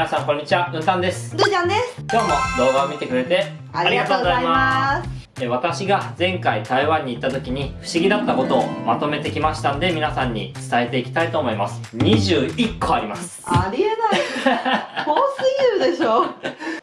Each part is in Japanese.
皆さんこんにちはうんたんです。ルーちゃんです。今日も動画を見てくれてありがとうございます。え私が前回台湾に行った時に不思議だったことをまとめてきましたんで皆さんに伝えていきたいと思います。21個あります。ありえない。多すぎるでしょ。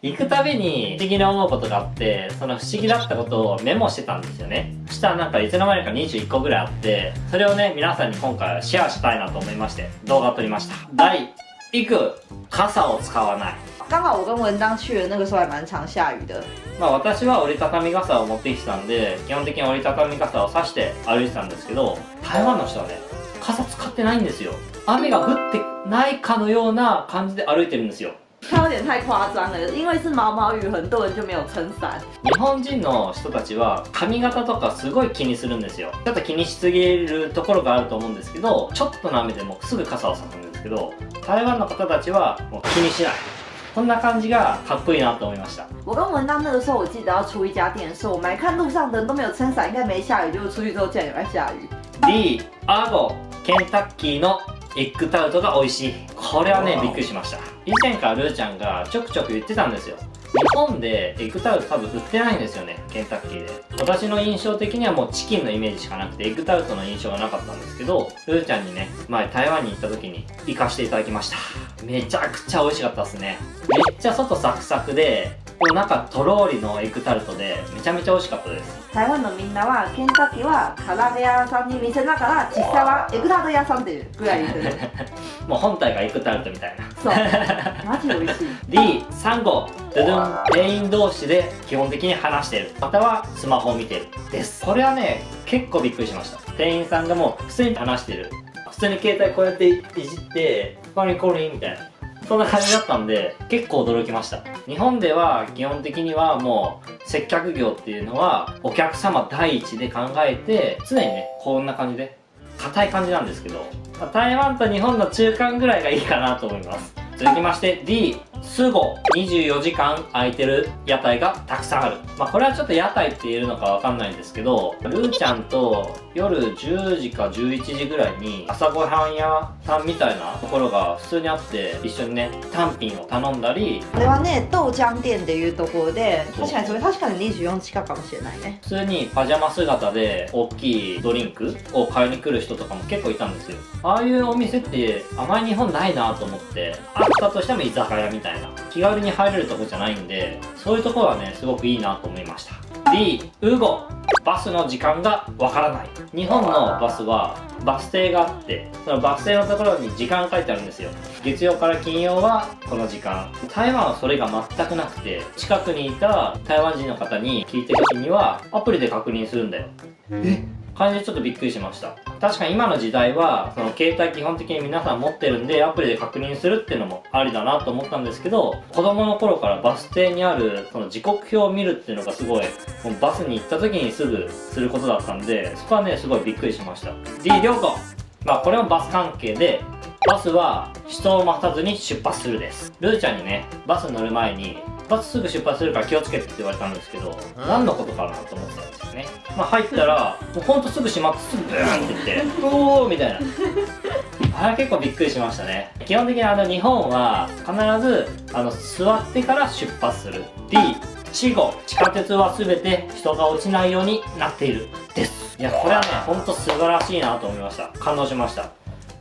行くたびに不思議に思うことがあってその不思議だったことをメモしてたんですよね。そしたらなんかいつの間にか21個ぐらいあってそれをね皆さんに今回はシェアしたいなと思いまして動画を撮りました。第1個傘を使わない。刚好我跟文章去的那个时候还蛮常下雨的。まあ私は折りたたみ傘を持ってきてたんで基本的に折りたたみ傘を差して歩いてたんですけど台湾の人はね傘使ってないんですよ。雨が降ってないかのような感じで歩いてるんですよ。它有点太夸张了，因为是毛毛雨，很多人就没有撑伞。日本人の人たちは髪型とかすごい気にするんですよ。ちょっと気にしすぎるところがあると思うんですけどちょっとの雨でもすぐ傘を差すんですけど台湾の方たちはもう気にしない。こんな感じがかっこいいなと思いました。我跟文章那个时候，我记得要出一家店的时候，我们还看路上的人都没有撑伞，应该没下雨，结果出去之后竟然有在下雨。D アゴケンタッキーのエッグタルトが美味しい。これはねびっくりしました。以前からルーちゃんがちょくちょく言ってたんですよ日本でエッグタウト多分売ってないんですよねケンタッキーで。私の印象的にはもうチキンのイメージしかなくてエッグタルトの印象がなかったんですけどふーちゃんにね前台湾に行った時に行かしていただきました。めちゃくちゃ美味しかったっすね。めっちゃ外サクサクででも中とろーりのエッグタルトでめちゃめちゃ美味しかったです。台湾のみんなはケンタッキーは唐揚げ屋さんに店だから実際はエグタルト屋さんっていうぐらい もう本体がエッグタルトみたいな。そうマジで美味しい。D3 号ドゥドゥン店員同士で基本的に話してる。またはスマホを見てるです。これはね結構びっくりしました。店員さんがもう普通に話してる。普通に携帯こうやっていじって「コリコリ」みたいなそんな感じだったんで結構驚きました。日本では基本的にはもう接客業っていうのはお客様第一で考えて常にねこんな感じで硬い感じなんですけど、ま台湾と日本の中間ぐらいがいいかなと思います。続きまして D スゴ24時間空いてる屋台がたくさんある。まあこれはちょっと屋台って言えるのかわかんないんですけどルーちゃんと夜10時か11時ぐらいに朝ごはん屋さんみたいなところが普通にあって一緒にね単品を頼んだりこれはね豆浆店っていうところで確かにそれ確かに24近かもしれないね。普通にパジャマ姿で大きいドリンクを買いに来る人とかも結構いたんですよ。ああいうお店ってあまり日本ないなと思ってあったとしても居酒屋みたいな気軽に入れるとこじゃないんでそういうところはねすごくいいなと思いました。D ウゴバスの時間がわからない。日本のバスはバス停があってそのバス停のところに時間書いてあるんですよ。月曜から金曜はこの時間。台湾はそれが全くなくて近くにいた台湾人の方に聞いてる時にはアプリで確認するんだよ。え？感じでちょっとびっくりしました。確かに今の時代はその携帯基本的に皆さん持ってるんでアプリで確認するっていうのもありだなと思ったんですけど子供の頃からバス停にあるその時刻表を見るっていうのがすごいもうバスに行った時にすぐすることだったんでそこはねすごいびっくりしました。D 良子。まあこれもバス関係でバスは人を待たずに出発するです。ルーちゃんにねバス乗る前にバスすぐ出発するから気をつけてって言われたんですけど何のことかなと思ってたんですよね。まあ入ったらもうほんとすぐ閉まってすぐブーンって言って おおみたいな。あれ結構びっくりしましたね。基本的にあの日本は必ずあの座ってから出発する。D 死後地下鉄は全て人が落ちないようになっている。です。いやこれはねほんと素晴らしいなと思いました。感動しました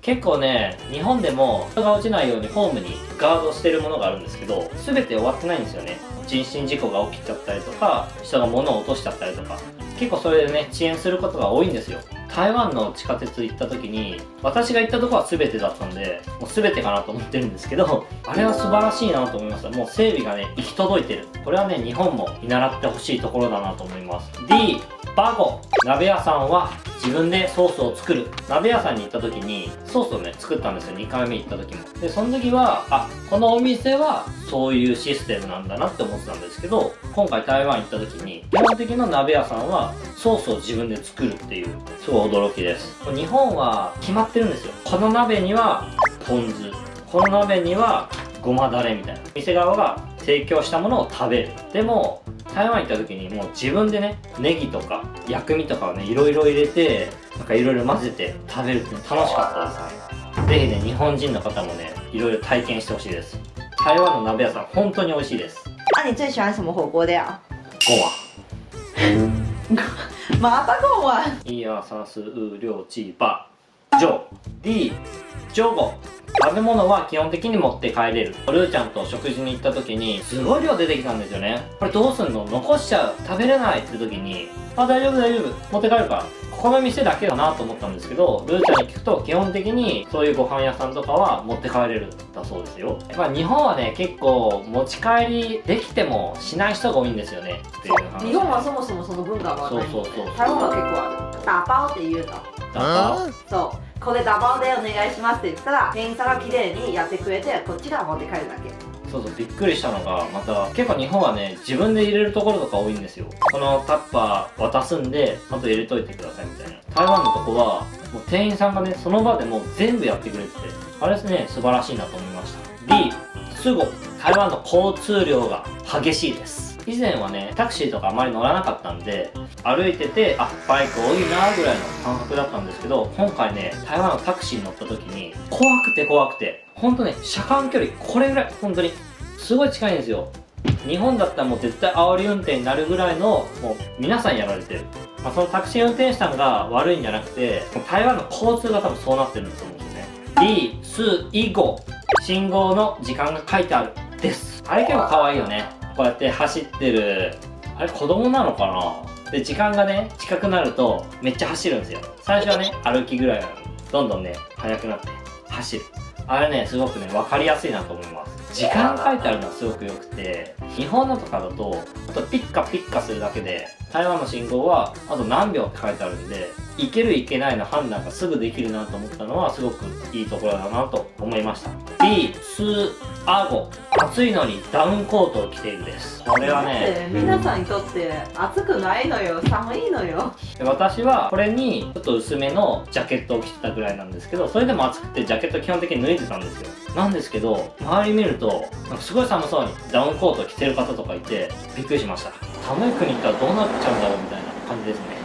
結構ね日本でも人が落ちないようにホームにガードしてるものがあるんですけど全て終わってないんですよね。人身事故が起きちゃったりとか人が物を落としちゃったりとか。結構それでね遅延することが多いんですよ。台湾の地下鉄行った時に私が行ったとこは全てだったんでもう全てかなと思ってるんですけど あれは素晴らしいなと思いました。もう整備がね行き届いてる。これはね日本も見習ってほしいところだなと思います。D バゴ。鍋屋さんは自分でソースを作る。鍋屋さんに行った時にソースをね作ったんですよ。2回目行った時も。でその時はあこのお店はそういうシステムなんだなって思ってたんですけど今回台湾行った時に基本的な鍋屋さんはソースを自分で作るっていうすごい驚きです。日本は決まってるんですよ。この鍋にはポン酢。この鍋にはごまだれみたいな。店側が提供したものを食べる。でも台湾行った時にもう自分でねネギとか薬味とかをねいろいろ入れてなんかいろいろ混ぜて食べるって楽しかったですね。ぜひね日本人の方もねいろいろ体験してほしいです。台湾の鍋屋さん本当に美味しいです。那、你最喜欢什么火锅料？ごわ麻辣贡丸。1,2,3,4,5,6,7,8,9,10 15食べ物は基本的に持って帰れるルーちゃんと食事に行った時にすごい量出てきたんですよねこれどうすんの？残しちゃう食べれないって時にあ大丈夫大丈夫持って帰るからここの店だけだなと思ったんですけどルーちゃんに聞くと基本的にそういうご飯屋さんとかは持って帰れるだそうですよまあ日本はね結構持ち帰りできてもしない人が多いんですよねっていう話日本はそもそもその文化がない。そうそうそう台湾は結構ある。打包っていうの。だからそう。これ打包でお願いしますって言ったら店員さんが綺麗にやってくれてこっちが持って帰るだけ。そうそうびっくりしたのがまた結構日本はね自分で入れるところとか多いんですよ。このタッパー渡すんでちゃんと入れといてくださいみたいな。台湾のとこはもう店員さんがねその場でもう全部やってくれててあれですね素晴らしいなと思いました。D スゴ台湾の交通量が激しいです。以前はねタクシーとかあまり乗らなかったんで歩いててあバイク多いなぐらいの感覚だったんですけど今回ね台湾のタクシーに乗った時に怖くて怖くてほんとね車間距離これぐらい本当にすごい近いんですよ。日本だったらもう絶対煽り運転になるぐらいのもう皆さんやられてる、まあ、そのタクシー運転手さんが悪いんじゃなくて台湾の交通が多分そうなってるんだと思うんですよね。D スイゴ信号の時間が書いてある。です。あれ結構可愛いよね。こうやって走ってるあれ子供なのかな？で時間がね近くなるとめっちゃ走るんですよ。最初はね 歩きぐらいなのにどんどんね速くなって走る。あれねすごくね分かりやすいなと思います。時間書いてあるのはすごく良くて日本のとかだとあとピッカピッカするだけで台湾の信号はあと何秒って書いてあるんでいけるいけないの判断がすぐできるなと思ったのはすごくいいところだなと思いました B スアゴ。暑いのにダウンコートを着ているです。これはねで皆さんにとって暑くないのよ。寒いのよ。で私はこれにちょっと薄めのジャケットを着てたぐらいなんですけどそれでも暑くてジャケット基本的に脱いでたんですよ。なんですけど周り見るとなんかすごい寒そうにダウンコートを着てる方とかいてびっくりしました。寒い国行ったらどうなっちゃうんだろうみたいな感じですね。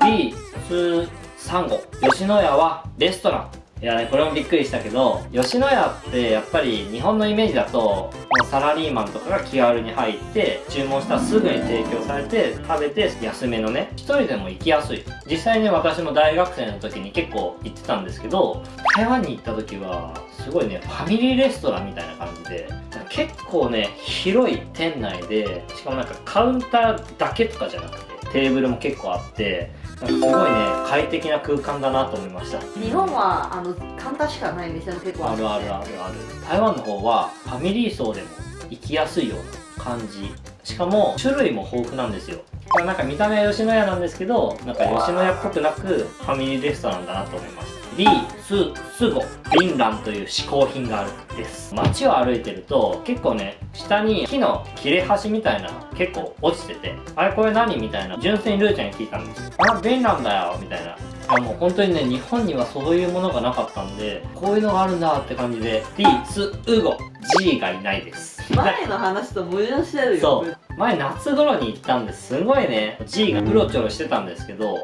B スサンゴ。吉野家はレストランいやねこれもびっくりしたけど吉野家ってやっぱり日本のイメージだとサラリーマンとかが気軽に入って注文したらすぐに提供されて食べて安めのね一人でも行きやすい。実際ね私も大学生の時に結構行ってたんですけど台湾に行った時はすごいねファミリーレストランみたいな感じで結構ね広い店内でしかもなんかカウンターだけとかじゃなくてテーブルも結構あってすごいね快適な空間だなと思いました。日本はあの簡単しかない店も結構。あるあるあるある。ある台湾の方はファミリー層でも行きやすいような感じ。しかも種類も豊富なんですよ。なんか見た目は吉野家なんですけどなんか吉野家っぽくなくファミリーレストランだなと思いましたリススゴビンランという嗜好品があるです。街を歩いてると結構ね下に木の切れ端みたいなの結構落ちててあれこれ何みたいな純粋にルーちゃんに聞いたんです。あビンランだよみたいな。いやもう本当にね日本にはそういうものがなかったんでこういうのがあるんだって感じでリスウゴ G がいないです。前の話と矛盾してるよ。そう。前夏頃に行ったんです。ごいね G がうろちょろしてたんですけど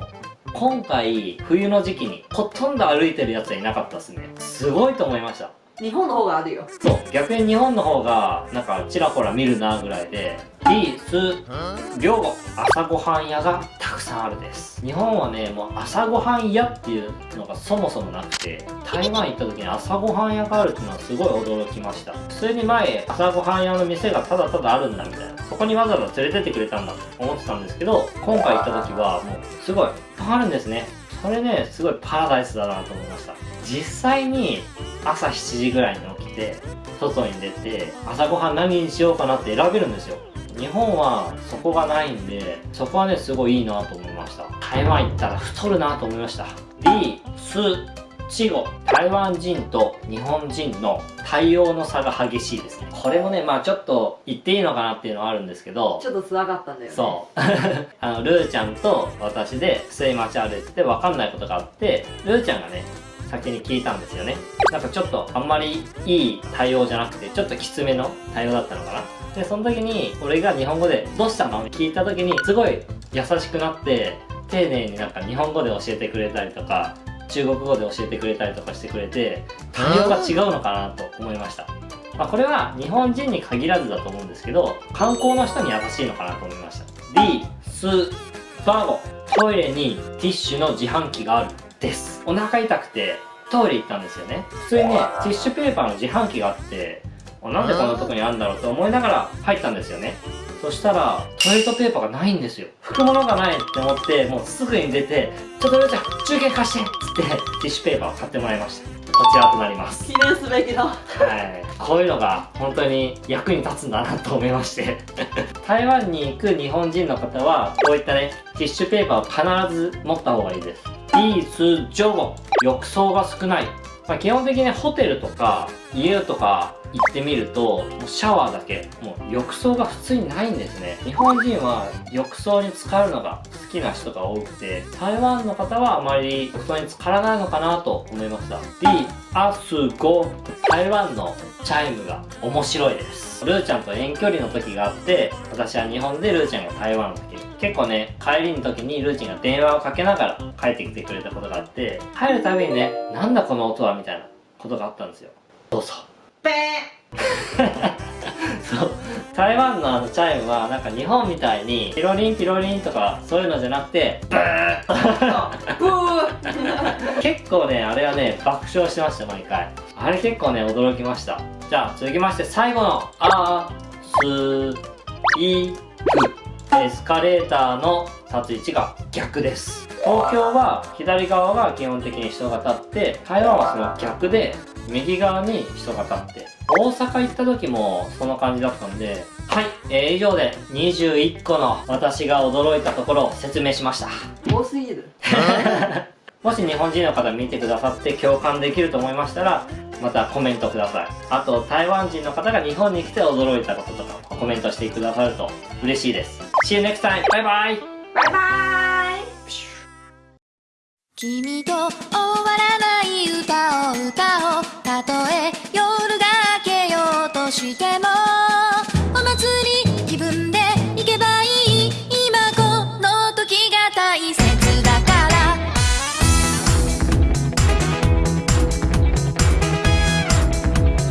今回冬の時期にほとんど歩いてるやつはいなかったですね。すごいと思いました。日本の方があるよ。そう。逆に日本の方がなんかちらほら見るなぐらいでリース両朝ごはん屋がたくさんあるです。日本はねもう朝ごはん屋っていうのがそもそもなくて台湾行った時に朝ごはん屋があるっていうのはすごい驚きました。普通に前朝ごはん屋の店がただただあるんだみたいな。そこにわざわざ連れてってくれたんだと思ってたんですけど今回行った時はもうすごいいっぱいあるんですね。これねすごいパラダイスだなと思いました。実際に朝7時ぐらいに起きて外に出て朝ごはん何にしようかなって選べるんですよ。日本はそこがないんでそこはねすごいいいなと思いました。台湾行ったら太るなと思いました。B スチゴ台湾人と日本人の対応の差が激しいですね。これもねまあちょっと言っていいのかなっていうのはあるんですけど。ちょっと辛かったんだよね。そう。あのルーちゃんと私で普通に街歩いてて分かんないことがあってルーちゃんがね先に聞いたんですよね。なんかちょっとあんまりいい対応じゃなくてちょっときつめの対応だったのかな。でその時に俺が日本語で「どうしたの?」って聞いた時にすごい優しくなって丁寧になんか日本語で教えてくれたりとか中国語で教えてくれたりとかしてくれて対応が違うのかなと思いました。まあ、これは日本人に限らずだと思うんですけど観光の人に優しいのかなと思いました。D スバーゴ。トイレにティッシュの自販機があるです。お腹痛くてトイレ行ったんですよね。普通にねティッシュペーパーの自販機があってあなんでこんなとこにあるんだろうと思いながら入ったんですよねそしたらトイレットペーパーがないんですよ。拭くものがないって思ってもうすぐに出て「ちょっとルーちゃん中継貸して」っつってティッシュペーパーを買ってもらいました。こちらとなります。記念すべきだ。はい。こういうのが本当に役に立つんだなと思いまして。台湾に行く日本人の方はこういったねティッシュペーパーを必ず持った方がいいです。リース・ジョゴ。浴槽が少ない、まあ、基本的にホテルとか家とか行ってみるともうシャワーだけ。もう浴槽が普通にないんですね。日本人は浴槽に浸かるのが好きな人が多くて台湾の方はあまり浴槽に浸からないのかなと思いました。D アスゴ台湾のチャイムが面白いです。ルーちゃんと遠距離の時があって私は日本でルーちゃんが台湾の時。結構ね帰りの時にルーちゃんが電話をかけながら帰ってきてくれたことがあって帰るたびにねなんだこの音はみたいなことがあったんですよ。どうぞ。ペ そう台湾のあのチャイムはなんか日本みたいにピロリンピロリンとかそういうのじゃなくてブー結構ねあれはね爆笑してました毎回。あれ結構ね驚きました。じゃあ続きまして最後の「あすい」エスカレーターの立つ位置が逆です。東京は左側が基本的に人が立って台湾はその逆で右側に人が立って。大阪行った時もその感じだったんではい、えー、以上で21個の私が驚いたところを説明しました。多すぎる。もし日本人の方見てくださって共感できると思いましたらまたコメントください。あと台湾人の方が日本に来て驚いたこととかコメントしてくださると嬉しいです See you next time! Bye bye. Bye bye. 君と終わらない歌を歌おうたとえ夜が明けようとしても